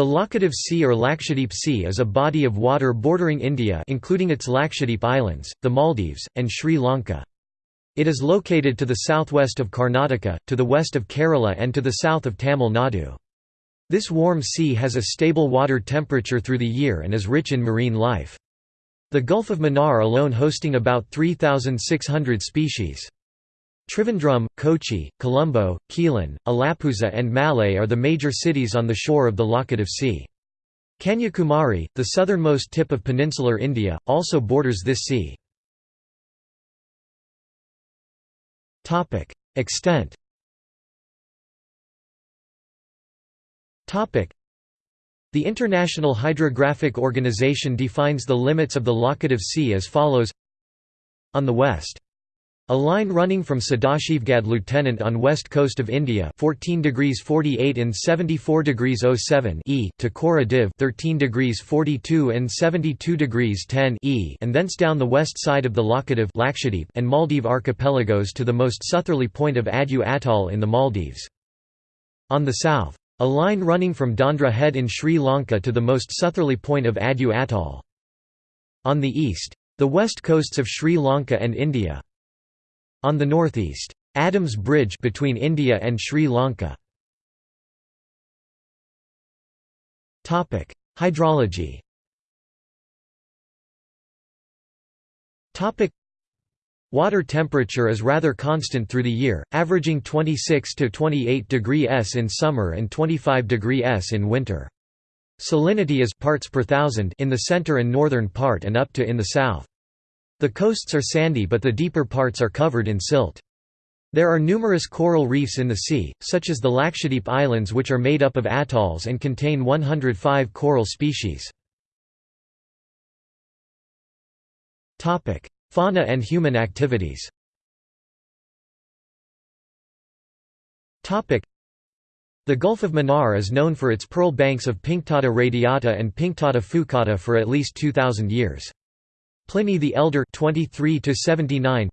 The Laccadive Sea or Lakshadweep Sea is a body of water bordering India including its Lakshadweep Islands, the Maldives, and Sri Lanka. It is located to the southwest of Karnataka, to the west of Kerala and to the south of Tamil Nadu. This warm sea has a stable water temperature through the year and is rich in marine life. The Gulf of Mannar alone hosting about 3,600 species. Trivandrum, Kochi, Colombo, Quilon, Alappuzha and Malé are the major cities on the shore of the Laccadive Sea. Kanyakumari, the southernmost tip of peninsular India, also borders this sea. Extent The International Hydrographic Organization defines the limits of the Laccadive Sea as follows On the west a line running from Sadashivgarh Lieutenant on west coast of India 14 degrees 48 and 74 degrees 07 e to Cora Divh 13 degrees 42 and 72 degrees 10 e and thence down the west side of the Lakshadweep and Maldive archipelagos to the most southerly point of Addu Atoll in the Maldives. On the south, a line running from Dondra Head in Sri Lanka to the most southerly point of Addu Atoll. On the east, the west coasts of Sri Lanka and India. On the northeast, Adams Bridge between India and Sri Lanka. Topic: Hydrology. Topic: Water temperature is rather constant through the year, averaging 26 to 28 degree S in summer and 25 degree S in winter. Salinity is parts per thousand in the center and northern part and up to in the south. The coasts are sandy but the deeper parts are covered in silt. There are numerous coral reefs in the sea, such as the Lakshadweep Islands which are made up of atolls and contain 105 coral species. Fauna and human activities the Gulf of Mannar is known for its pearl banks of Pinctada radiata and Pinctada fucata for at least 2,000 years. Pliny the Elder 23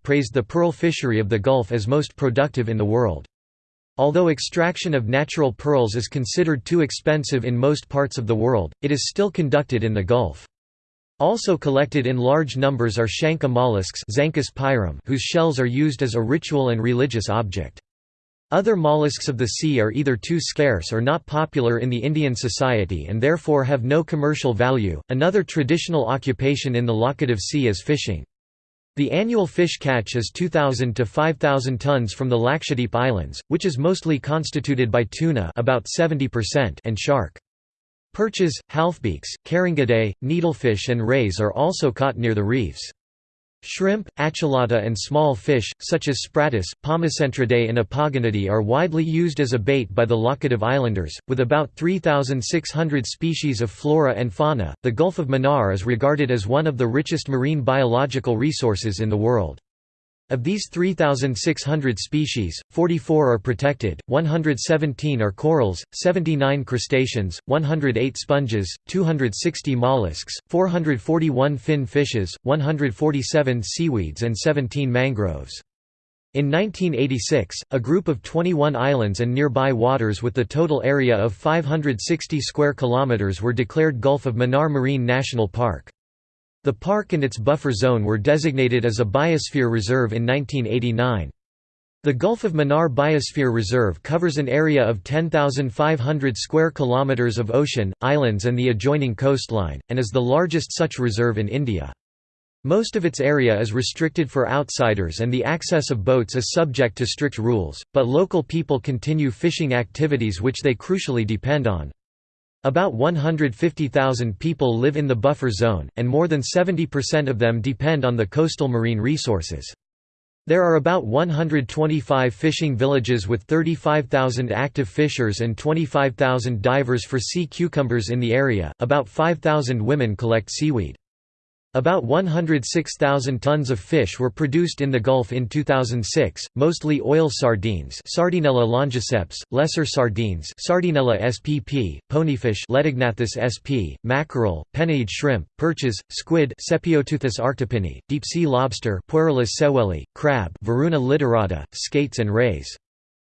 praised the pearl fishery of the Gulf as most productive in the world. Although extraction of natural pearls is considered too expensive in most parts of the world, it is still conducted in the Gulf. Also collected in large numbers are Shankha mollusks whose shells are used as a ritual and religious object. Other mollusks of the sea are either too scarce or not popular in the Indian society and therefore have no commercial value. Another traditional occupation in the Laccadive Sea is fishing. The annual fish catch is 2,000 to 5,000 tons from the Lakshadweep Islands, which is mostly constituted by tuna about 70% and shark. Perches, halfbeaks, carangidae, needlefish and rays are also caught near the reefs. Shrimp, achalata and small fish, such as spratus, Pomacentridae and apogonidae are widely used as a bait by the Lakshadeep Islanders, with about 3,600 species of flora and fauna. The Gulf of Mannar is regarded as one of the richest marine biological resources in the world. Of these 3,600 species, 44 are protected, 117 are corals, 79 crustaceans, 108 sponges, 260 mollusks, 441 fin fishes, 147 seaweeds and 17 mangroves. In 1986, a group of 21 islands and nearby waters with the total area of 560 square kilometers were declared Gulf of Mannar Marine National Park. The park and its buffer zone were designated as a biosphere reserve in 1989. The Gulf of Mannar Biosphere Reserve covers an area of 10,500 square kilometers of ocean, islands and the adjoining coastline, and is the largest such reserve in India. Most of its area is restricted for outsiders and the access of boats is subject to strict rules, but local people continue fishing activities which they crucially depend on. About 150,000 people live in the buffer zone, and more than 70% of them depend on the coastal marine resources. There are about 125 fishing villages with 35,000 active fishers and 25,000 divers for sea cucumbers in the area. About 5,000 women collect seaweed. About 106,000 tons of fish were produced in the Gulf in 2006, mostly oil sardines Sardinella longiceps, lesser sardines Sardinella spp, ponyfish sp, mackerel, penaeid shrimp, perches, squid deep-sea lobster sewelli, crab Varuna literata, skates and rays.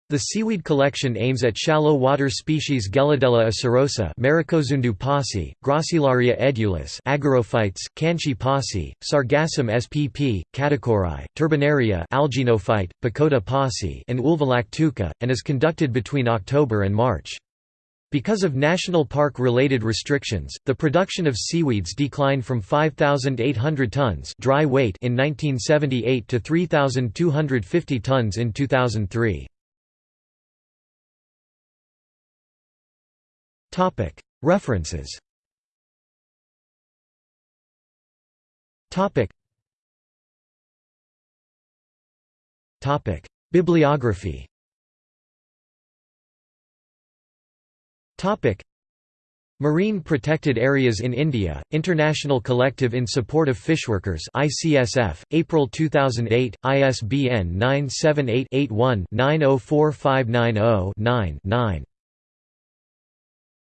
The seaweed collection aims at shallow water species Gelidiella acerosa, Maricozundu Gracilaria edulis, Agarophytes, Kanchi passi, Sargassum spp, Catechori, Turbinaria, Alginophyte, Pacota passi, and Ulvalactuca, and is conducted between October and March. Because of national park-related restrictions, the production of seaweeds declined from 5,800 tons dry weight in 1978 to 3,250 tons in 2003. References. Bibliography. Marine Protected Areas in India, International Collective in Support of Fishworkers ICSF, April 2008, ISBN 978 81 904590 9